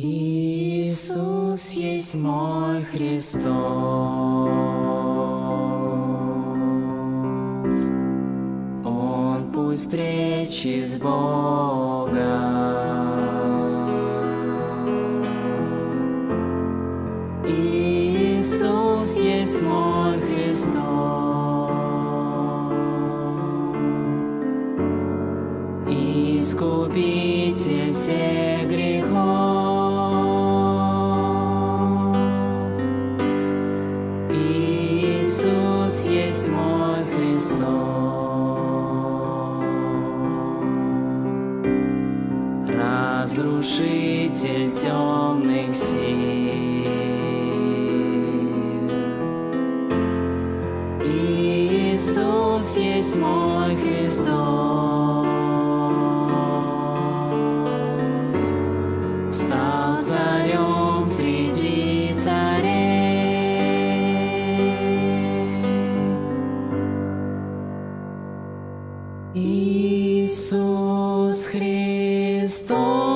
Иисус есть мой Христос. Он пусть встречи с Богом. Иисус есть мой Христос. Искупитель всех грехов. Иисус есть мой Христос. Разрушитель темных сил. Иисус есть мой Христос. Стал царем среди Иисус Христос.